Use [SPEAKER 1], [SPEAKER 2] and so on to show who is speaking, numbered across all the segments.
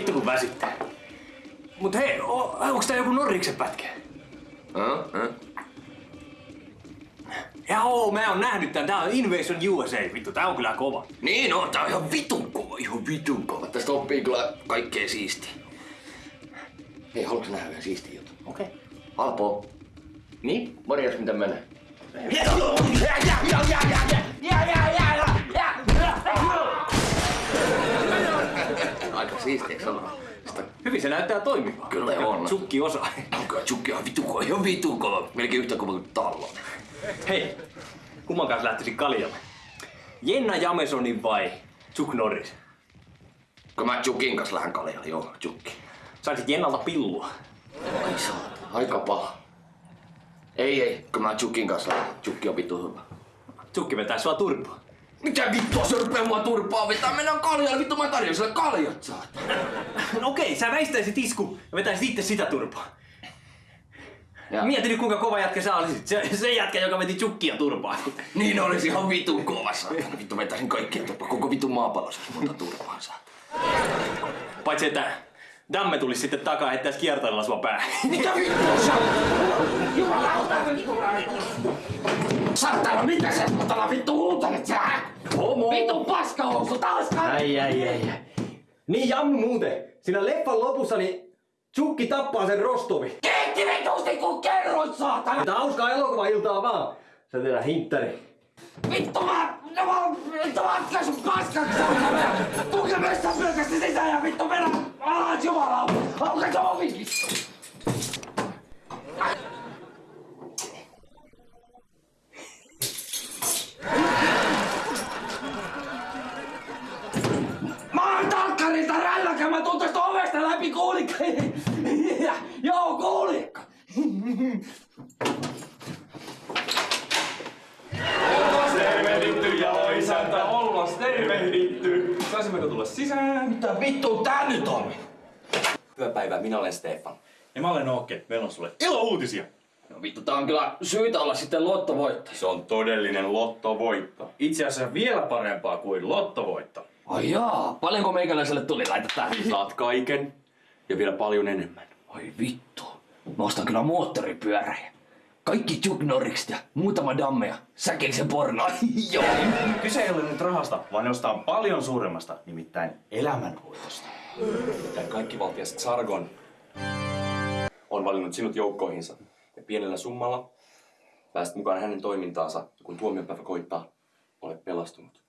[SPEAKER 1] Vittu kun väsyttää. Mut hei, onks tää joku Norriksen pätkä?
[SPEAKER 2] Äh, äh.
[SPEAKER 1] Joo, mä oon nähnyt tän. Tää on Invasion USA. Vittu, tää on kyllä kova.
[SPEAKER 2] Niin on, tää on ihan vitun kova, ihan vitun kova. Tästä oppii kyllä kaikkea siistiä. Hei, haluatko nähdä vielä siistiä juttu?
[SPEAKER 1] Okei. Okay.
[SPEAKER 2] Alpo. Niin? Morjes, miten menee? Aika siistiä, sanoa? Sitä
[SPEAKER 1] Hyvin se näyttää toimivan.
[SPEAKER 2] Kyllä on.
[SPEAKER 1] Sukki osaa.
[SPEAKER 2] Onko chukki ihan vitun kova, ihan vitun kova. Melkein yhtä kova kuin tallo.
[SPEAKER 1] Hei, kumman kanssa lähtisit kaljalle? Jenna Jamesonin vai Chuck Norris?
[SPEAKER 2] Kun mä Chukin kanssa lähden kaljalle, joo, Chukki.
[SPEAKER 1] Saisit Jennalta pillua.
[SPEAKER 2] Ai saa, aika paha. Ei, ei, kun mä Chukin kanssa lähden. Chukki on vittu hyvä.
[SPEAKER 1] Chukki vetää sua turpaa.
[SPEAKER 2] Mitä vittua se rupee mua turpaa vetää? Mennään kaljalle, vittu mä tarjoan sille kaljat saat.
[SPEAKER 1] No okei, sä väistäisit isku ja vetäisit itse sitä turpaa.
[SPEAKER 2] Ja.
[SPEAKER 1] Mieti nyt kuinka kova jätkä sä olisit. Se, se jätkä, joka veti chukkia turpaa.
[SPEAKER 2] Niin olisi ihan vitun kova saatana. Vittu vetäisin kaikkia turpaa. Koko vitun maapallo saisi monta turpaa saatana.
[SPEAKER 1] Paitsi että Damme tulisi sitten takaa ja heittäisi kiertoilla sua päähän.
[SPEAKER 2] Mitä vittua sä Jumalauta! Saatana, mitä sä saatana vittu huutelet sä?
[SPEAKER 1] Homo!
[SPEAKER 2] Vittu paskahousu taas
[SPEAKER 1] Ai, ai, ai, ai. Niin Jammu muuten. Siinä leffan lopussa niin Chukki tappaa sen Rostovi.
[SPEAKER 2] Kiitti vitusti kun kerroit saatana!
[SPEAKER 1] Mutta hauskaa elokuva-iltaa vaan. Se tehdään hinttari.
[SPEAKER 2] Vittu mä... No mä... Vittu mä ätkä sun paskaksi saatana! Tuke messään pylkästi sisään ja vittu mennä alas jumalauta! Auka se ovi vittu! Mä oon talkkarilta rälläkä, mä tuun tästä ovesta läpi kuulikka. Joo, kuulikka.
[SPEAKER 3] Tervehditty ja isäntä, ollas tervehditty. Saisimmeko tulla sisään?
[SPEAKER 2] Mitä vittu tää nyt on?
[SPEAKER 3] Hyvää päivää, minä olen Stefan. Ookke, meillä on sulle ilouutisia.
[SPEAKER 2] No vittu, tää on kyllä syytä olla sitten lottovoittaja.
[SPEAKER 3] Se on todellinen lottovoitto. Itse asiassa vielä parempaa kuin lottovoitto.
[SPEAKER 2] Ai jaa, paljonko meikäläiselle tuli? Laita tähän.
[SPEAKER 3] Saat kaiken ja vielä paljon enemmän.
[SPEAKER 2] Ai vittu. Mä ostan kyllä moottoripyöräjä. Kaikki Chuck Norrikset ja muutama dammeja. Säkillisen porno. Joo.
[SPEAKER 3] Kyse ei ole nyt rahasta, vaan jostain paljon suuremmasta, nimittäin elämänvoitosta. Tämän kaikkivaltias Sargon on valinnut sinut joukkoihinsa. Ja pienellä summalla pääset mukaan hänen toimintaansa, ja kun tuomiopäivä koittaa, olet pelastunut.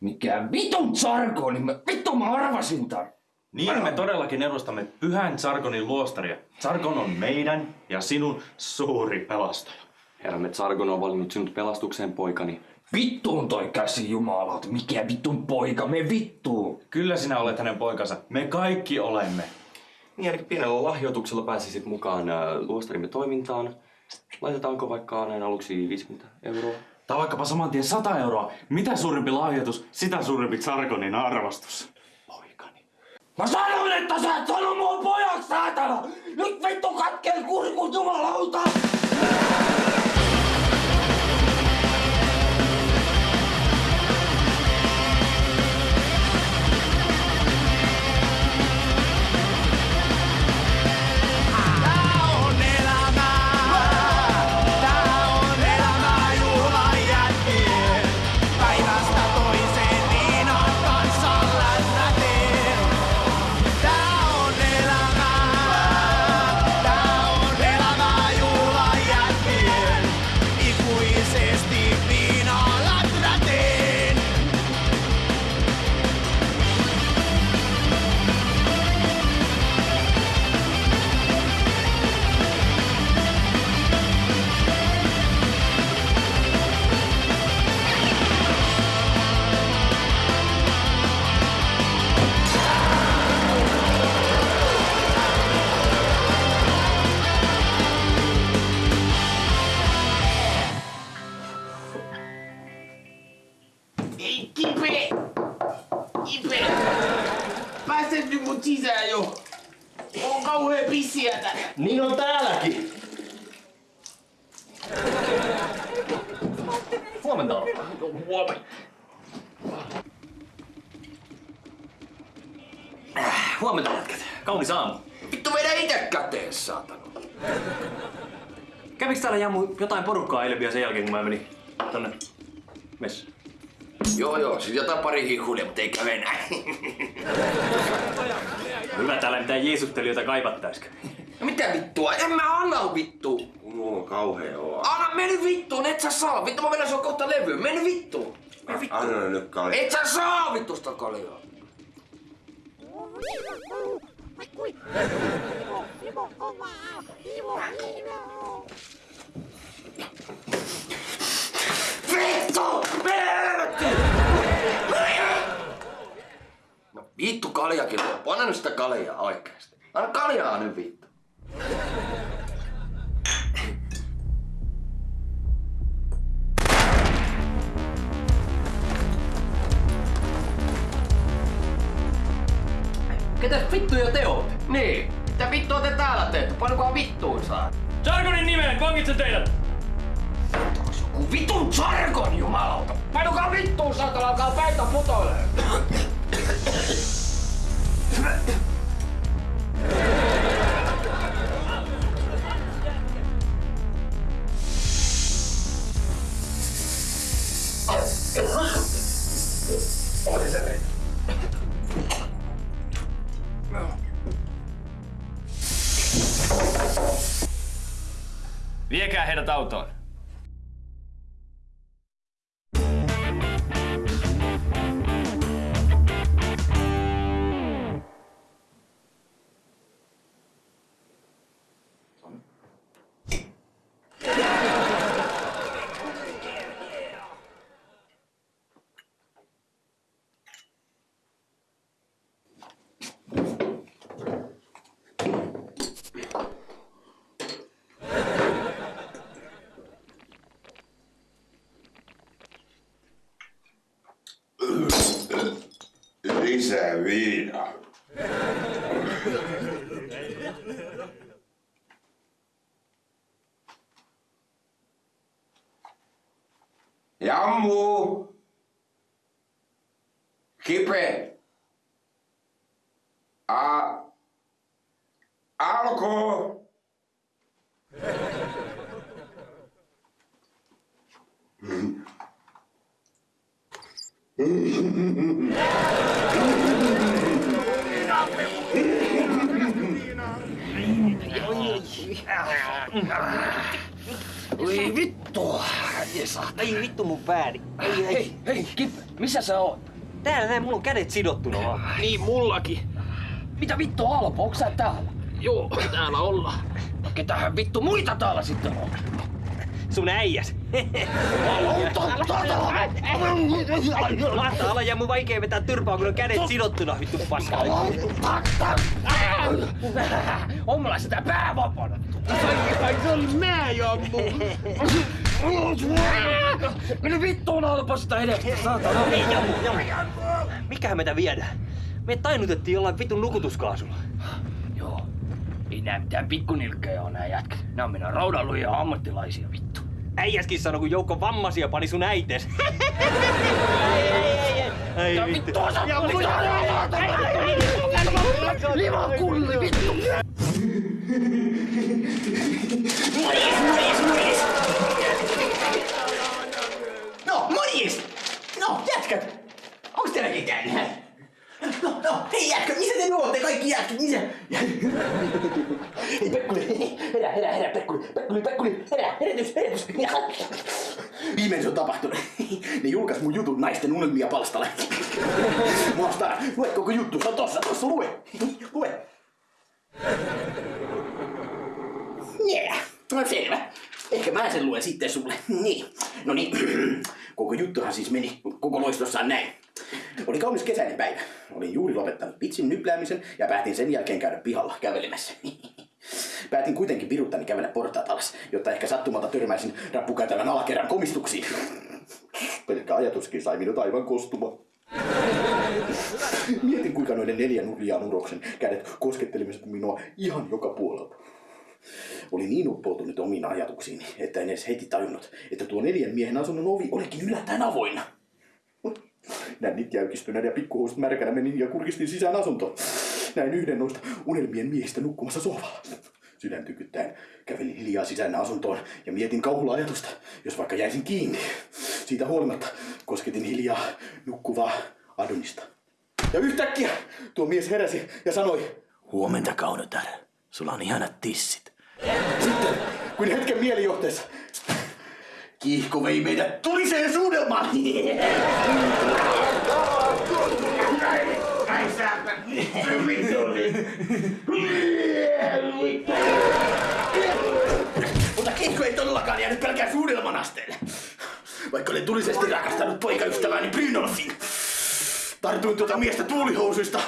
[SPEAKER 2] Mikä vitun sarko, niin mä, vittu mä arvasin tän.
[SPEAKER 3] Niin me todellakin edustamme pyhän Sargonin luostaria. Sargon on meidän ja sinun suuri pelastaja. Herramme Sargon on valinnut sinut pelastukseen, poikani.
[SPEAKER 2] Vittuun toi käsi jumalauta. Mikä vittun poika, me vittuun.
[SPEAKER 3] Kyllä sinä olet hänen poikansa. Me kaikki olemme. Niin, eli pienellä lahjoituksella pääsisit mukaan äh, luostarimme toimintaan. Laitetaanko vaikka näin aluksi 50 euroa? Tai vaikkapa saman tien 100 euroa. Mitä suurempi lahjoitus, sitä suurempi Sargonin arvostus. Poikani.
[SPEAKER 2] Mä sanoin, että sä et sano mun pojaksi, saatana! Nyt vittu katkee kurkun jumalauta!
[SPEAKER 1] Huomenta. Huomenta
[SPEAKER 3] jätkät. Kaunis aamu.
[SPEAKER 2] Vittu vedä ite käteen, saatana.
[SPEAKER 3] Käviks täällä Jammu jotain porukkaa eilen vielä sen jälkeen, kun mä menin tonne messiin?
[SPEAKER 2] Joo joo, sit jotain pari hihulia, mutta ei käve näin.
[SPEAKER 3] Hyvä täällä mitään jeesuttelijoita kaivattaisikö.
[SPEAKER 2] No mitä vittua? En mä anna vittu.
[SPEAKER 4] Mulla on kauhea olo.
[SPEAKER 2] Anna, mene vittuun, et sä saa. Vittu mä vedän sua kohta levyyn. Mene vittuun. Mene vittuun.
[SPEAKER 4] Anna nyt kalja.
[SPEAKER 2] Et sä saa vittu sitä kaljaa. Vittu! No vittu kaljakin. Anna nyt sitä kaljaa oikeesti. Anna kaljaa nyt vittu.
[SPEAKER 3] Ketäs vittuja te ootte?
[SPEAKER 2] Niin. Mitä vittua te täällä teette? Paljonkohan vittuun saa?
[SPEAKER 3] Jargonin nimeen, vangitsen teidät!
[SPEAKER 2] Joku vitun jargon jumalauta! Painukaa vittuun saatana, alkaa päitä putoilee!
[SPEAKER 3] Viekää heidät autoon.
[SPEAKER 4] Lisää viinaa. Jammu! Kipe!
[SPEAKER 2] Jesa.
[SPEAKER 5] Ei vittu mun pääni. Ei, ei.
[SPEAKER 2] Hei, hei, Kip, missä sä oot?
[SPEAKER 5] Täällä näin, mulla on kädet sidottuna vaan.
[SPEAKER 2] Niin, mullakin. Mitä vittu Alpo, onks sä täällä? Joo, täällä ollaan. Ketähän vittu muita täällä sitten on?
[SPEAKER 5] Sun äijäs. Mahtaa olla ja mun vaikea vetää turpaa, kun on kädet sidottuna, vittu paska.
[SPEAKER 2] On mulla sitä pää vapaana. Ai se oli mä, Jammu. Mene vittuun Alpo sitä edestä, saatana.
[SPEAKER 5] Mikähän meitä viedään? Me tainutettiin jollain vitun nukutuskaasulla.
[SPEAKER 2] Joo. Ei nää mitään pikkunilkkejä oo nää jätkät. Nää on meidän raudanlujia ammattilaisia vittu.
[SPEAKER 5] Äijäskin sanoi, kun joukko vammaisia pani sun äites. ei, ei, ei, ei. Ei vittu.
[SPEAKER 2] vittu osa Limakulli vittu!
[SPEAKER 6] No, No, jätkät! Onks teilläkin käynyt? No, no, hei jätkät, missä te nuotte kaikki jätkät, missä? Hei Pekkuli, herä, herä, herä, Pekkuli, Pekkuli, Pekkuli, herä, herätys, herätys. Viimein se on tapahtunut. Ne julkais mun jutun naisten unelmia palstalle. Maastaa, lue koko juttu, se on tossa, tossa, lue. Lue. Yeah. No selvä. Ehkä mä sen luen sitten sulle. Niin. No niin. Koko juttuhan siis meni koko loistossaan näin. Oli kaunis kesäinen päivä. Olin juuri lopettanut pitsin nypläämisen ja päätin sen jälkeen käydä pihalla kävelemässä. Päätin kuitenkin viruttani kävellä portaat alas, jotta ehkä sattumalta törmäisin rappukäytävän alakerran komistuksiin. Pelkkä ajatuskin sai minut aivan kostumaan. Mietin kuinka noiden neljän nurjaan uroksen kädet koskettelivat minua ihan joka puolelta. Oli niin uppoutunut omiin ajatuksiini, että en edes heti tajunnut, että tuo neljän miehen asunnon ovi olikin yllättäen avoinna. Nännit jäykistyneen ja pikkuhuuset märkänä menin ja kurkistin sisään asuntoon. näin yhden noista unelmien miehistä nukkumassa sohvalla. Sydän tykyttäen kävelin hiljaa sisään asuntoon ja mietin kauhulla ajatusta, jos vaikka jäisin kiinni. Siitä huolimatta kosketin hiljaa nukkuvaa Adonista. Ja yhtäkkiä tuo mies heräsi ja sanoi, Huomenta Kaunotar, sulla on ihanat tissit. Sitten, kun hetken mielijohteessa, kiihko vei meidät tuliseen suudelmaan. Mutta kiihko ei todellakaan jäänyt pelkään suudelman asteelle. Vaikka olen tulisesti rakastanut poikaystäväni Brynolfin. Tartuin tuota miestä tuulihousuista.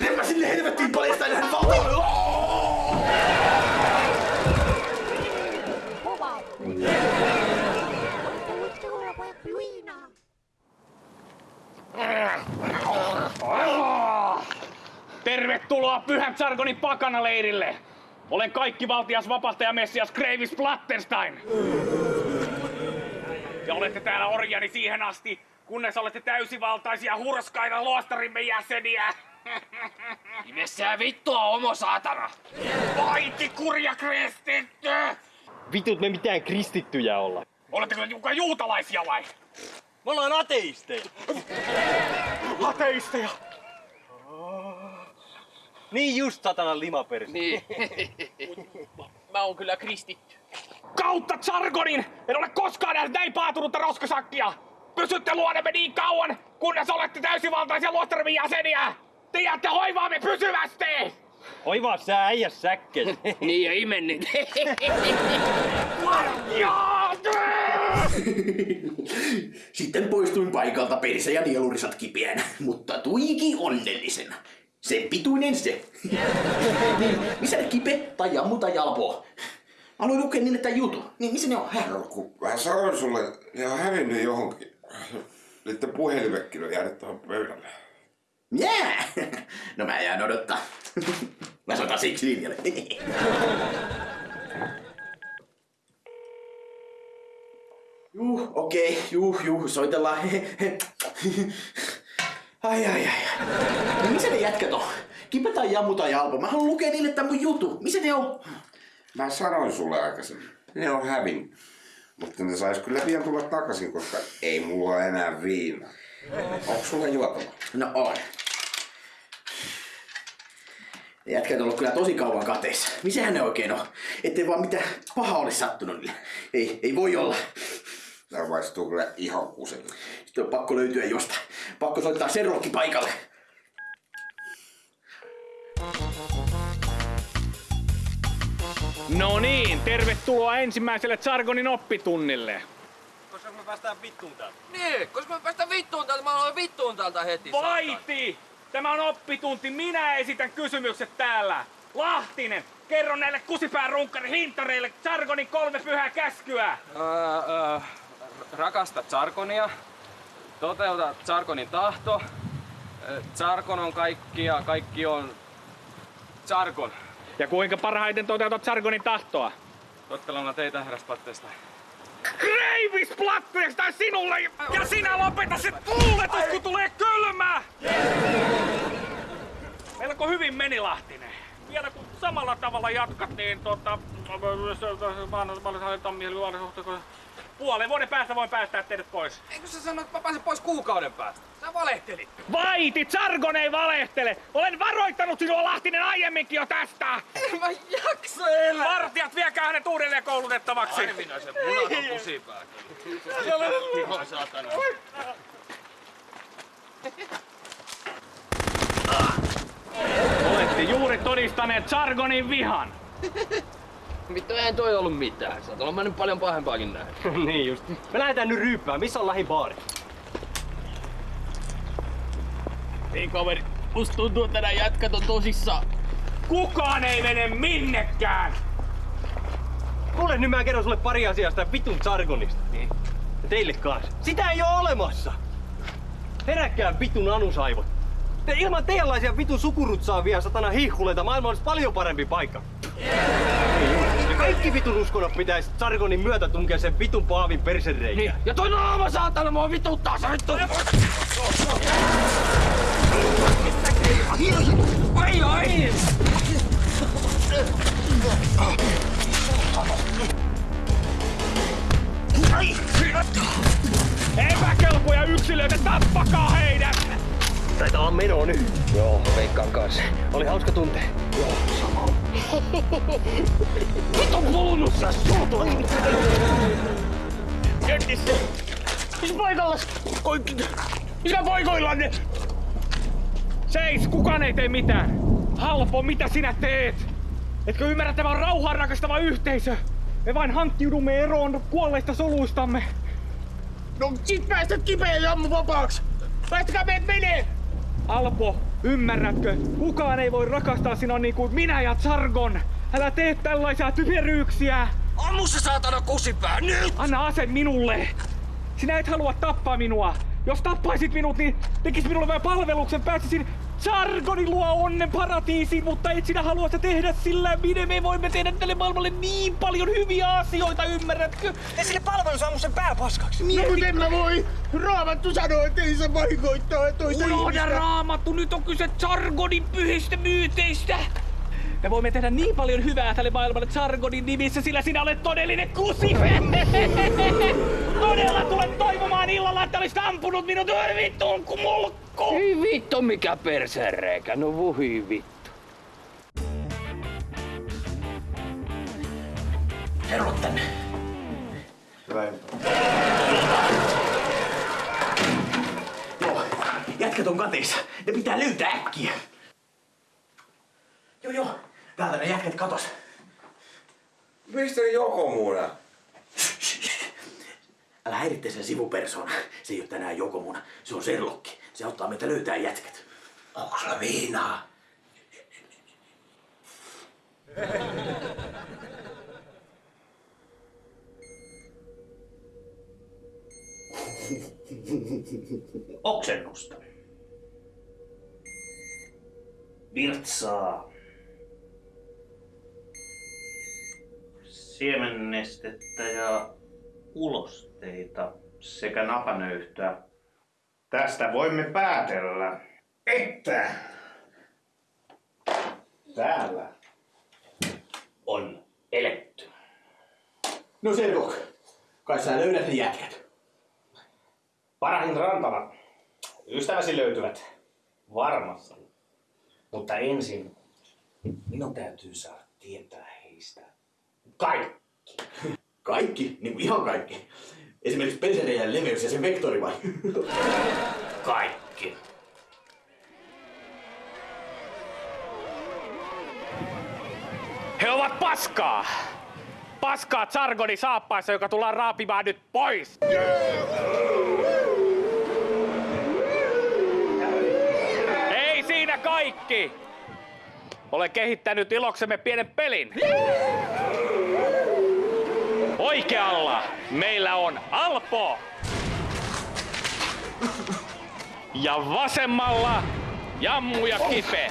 [SPEAKER 6] Repäsin sinne helvettiin paljastaen hän valtaan.
[SPEAKER 7] Tervetuloa Pyhän Sargonin pakanaleirille! Olen kaikki valtias vapahtaja Messias Gravis Plattenstein! Ja olette täällä orjani siihen asti, kunnes olette täysivaltaisia hurskaita luostarimme jäseniä!
[SPEAKER 2] Nimessään vittua, homo saatana!
[SPEAKER 7] Vaiti kurja kristitty!
[SPEAKER 5] Vitut me mitään kristittyjä olla.
[SPEAKER 7] Oletteko te juutalaisia vai?
[SPEAKER 5] Me ollaan ateisteja.
[SPEAKER 7] Ateisteja!
[SPEAKER 5] Niin just satanan limapersi.
[SPEAKER 2] Niin. Mä oon kyllä kristitty.
[SPEAKER 7] Kautta Sargonin! En ole koskaan nähnyt näin paatunutta roskasakkia! Pysytte luonemme niin kauan, kunnes olette täysivaltaisia luostarimme jäseniä! Te jäätte hoivaamme pysyvästi!
[SPEAKER 5] Oivaa sä äijä säkkel.
[SPEAKER 2] Niin ja imennin.
[SPEAKER 7] Jaa!
[SPEAKER 6] Sitten poistuin paikalta perse ja nielurisat kipeänä, mutta tuiki onnellisena. Sen pituinen se. niin, missä ne kipe tai jammu tai jalpoo? Aloin lukea niille tämän jutun. Niin missä ne on? Häh?
[SPEAKER 4] No, kun mä sanoin sulle, ne on hävinnyt johonkin. Niiden puhelimekin on jäänyt tuohon pöydälle.
[SPEAKER 6] Jää! No mä jään odottaa. mä soitan siksi linjalle. Juh, okei, okay, juh, juh, soitellaan. ai, ai, ai. No missä ne jätkät on? Kipe tai jammu tai alpo? Mä haluan lukea niille tämän mun jutu. Missä ne on?
[SPEAKER 4] Mä sanoin sulle aikaisemmin, ne on hävinnyt. Mutta ne sais kyllä pian tulla takaisin, koska ei mulla ole enää viinaa. Onko sulla juotava?
[SPEAKER 6] No on. Ne jätkät on ollut kyllä tosi kauan kateissa. Missähän ne oikein on? Ettei vaan mitään pahaa olisi sattunut niille. Ei, ei voi olla.
[SPEAKER 4] Tää maistuu kyllä ihan kuselle.
[SPEAKER 6] Sitten on pakko löytyä jostain. Pakko soittaa Serrokki paikalle.
[SPEAKER 7] No niin, tervetuloa ensimmäiselle Sargonin oppitunnille.
[SPEAKER 5] Koska me päästään vittuun täältä.
[SPEAKER 2] niin, koska mä päästän vittuun täältä, mä aloin vittuun täältä heti.
[SPEAKER 7] Vaiti! Tämä on oppitunti, minä esitän kysymykset täällä. Lahtinen, kerro näille kusipään runkkari hintareille Sargonin kolme pyhää käskyä.
[SPEAKER 8] Öö, öö, rakasta Tsarkonia. Toteuta Tsarkonin tahto. Öö, Tsarkon on kaikki ja kaikki on Tsarkon.
[SPEAKER 7] Ja kuinka parhaiten toteutat Sargonin tahtoa?
[SPEAKER 8] Totteluna teitä herraspatteesta.
[SPEAKER 7] Kreivis Platteesta sinulle ja sinä lopeta se tuuletus, kun tulee kylmä! Melko hyvin meni Lahtinen. Vielä kun samalla tavalla jatkat, niin tota... Puolen vuoden päästä voin päästää teidät pois.
[SPEAKER 8] Eikö sä sanoit, että mä pääsen pois kuukauden päästä? Sä valehtelit.
[SPEAKER 7] Vaiti, Sargon ei valehtele! Olen varoittanut sinua Lahtinen aiemminkin jo tästä!
[SPEAKER 8] En mä jaksa elää.
[SPEAKER 7] Vartijat, viekää hänet uudelleen koulutettavaksi!
[SPEAKER 8] Harvinaisen munaton kusipää. Ihan saatana.
[SPEAKER 7] Olette juuri todistaneet Sargonin vihan.
[SPEAKER 2] Vittu, eihän toi ollut mitään. Sä oot mennyt paljon pahempaakin näin.
[SPEAKER 5] niin just. Me lähdetään nyt ryyppään. Missä on lähin baari?
[SPEAKER 2] Ei kaveri, musta tuntuu, että nää jätkät on tosissaan.
[SPEAKER 7] Kukaan ei mene minnekään!
[SPEAKER 5] Kuule nyt mä kerron sulle pari asiaa sitä vitun Sargonista. Niin. Ja teille kanssa. Sitä ei oo olemassa! Heräkkää vitun anusaivot. Te ilman teidänlaisia vitun sukurutsaavia satana hihhuleita maailma olisi paljon parempi paikka. Ja kaikki vitun uskonnot pitäisi Sargonin myötä tunkea sen vitun paavin persereikään.
[SPEAKER 2] Niin. Ja toi naama saatana mua vituttaa, se vittu!
[SPEAKER 9] Ai ai!
[SPEAKER 7] Epäkelpoja yksilöitä, tappakaa heidät!
[SPEAKER 5] Taitaa meno nyt. Joo, veikkaan kanssa. Oli hauska tunte. Joo,
[SPEAKER 7] Vitun kulunut sä suutu! Kentissä! Missä paikallas? Oi, Missä poikoillanne? Seis, kukaan ei tee mitään. Halpo, mitä sinä teet? Etkö ymmärrä, tämä on rauhaa rakastava yhteisö? Me vain hankkiudumme eroon kuolleista soluistamme. No sit päästät kipeä jammu vapaaksi! Päästäkää meidät menee! Alpo, ymmärrätkö? Kukaan ei voi rakastaa sinua niin kuin minä ja Sargon. Älä tee tällaisia typeryyksiä!
[SPEAKER 9] Ammu se saatana kusipää nyt!
[SPEAKER 7] Anna ase minulle! Sinä et halua tappaa minua! Jos tappaisit minut, niin tekis minulle vain palveluksen, pääsisin Sargonin luo onnen paratiisiin, mutta et sinä halua sitä tehdä sillä, minne me voimme tehdä tälle maailmalle niin paljon hyviä asioita, ymmärrätkö?
[SPEAKER 5] Tee sille palvelus ammu sen pää paskaksi.
[SPEAKER 7] No kun en mä voi! Raamattu sanoo, että ei saa vahingoittaa toista Unohda raamattu, nyt on kyse Sargonin pyhistä myyteistä! Me voimme tehdä niin paljon hyvää tälle maailmalle Sargonin nimissä, sillä sinä olet todellinen kusipe! Todella tulet toivomaan illalla, että olisit ampunut minut vittuun kuin mulkku!
[SPEAKER 2] Ei vittu mikä persereikä, no vuhi vittu.
[SPEAKER 6] Tervo tänne. Joo, jätkät on kateissa. Ne pitää löytää äkkiä. Joo, joo. Täältä ne jätkät katos.
[SPEAKER 4] Mistä on Jokomuna?
[SPEAKER 6] Älä häiritse sen sivupersona. Se ei ole tänään Jokomuna. Se on Serlokki. Se auttaa meitä löytää jätkät.
[SPEAKER 4] Onko sulla viinaa?
[SPEAKER 6] Oksennusta. Virtsaa.
[SPEAKER 10] siemennestettä ja ulosteita sekä napanöyhtöä. Tästä voimme päätellä, että täällä
[SPEAKER 6] On eletty. No Serlok, kai sä löydät ne jätkät.
[SPEAKER 10] Parahin rantana ystäväsi löytyvät varmasti. Mutta ensin minun täytyy saada tietää heistä kaikki.
[SPEAKER 6] Kaikki? Niin kuin ihan kaikki. Esimerkiksi pensereiden leveys ja sen vektori vai?
[SPEAKER 10] Kaikki.
[SPEAKER 7] He ovat paskaa! Paskaa Sargonin saappaissa, joka tullaan raapimaan nyt pois! Ei siinä kaikki! Olen kehittänyt iloksemme pienen pelin. Oikealla meillä on Alpo. Ja vasemmalla Jammu ja Kipe.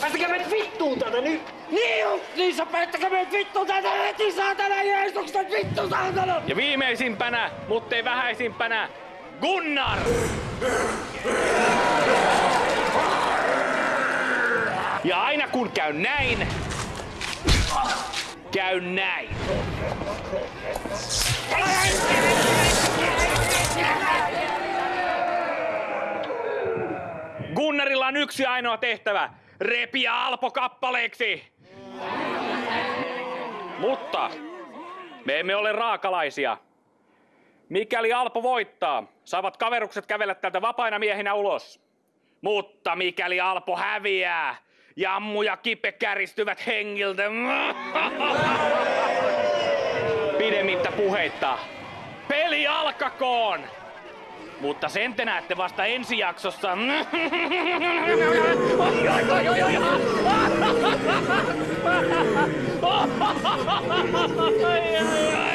[SPEAKER 9] Päästäkää meidät vittuun tätä nyt! Niin on! Niin sä päästäkää meidät vittuun tätä heti saatana Jeesuksen vittu saatana!
[SPEAKER 7] Ja viimeisimpänä, mutta ei vähäisimpänä, Gunnar! Ja aina kun käy näin, käy näin. Gunnarilla on yksi ainoa tehtävä. Repiä Alpo kappaleeksi. Mutta me emme ole raakalaisia. Mikäli Alpo voittaa, saavat kaverukset kävellä täältä vapaina miehinä ulos. Mutta mikäli Alpo häviää, Jammu ja Kipe käristyvät hengiltä. Puheitta. Peli alkakoon! Mutta sen te näette vasta ensi jaksossa. Ai, ai, ai.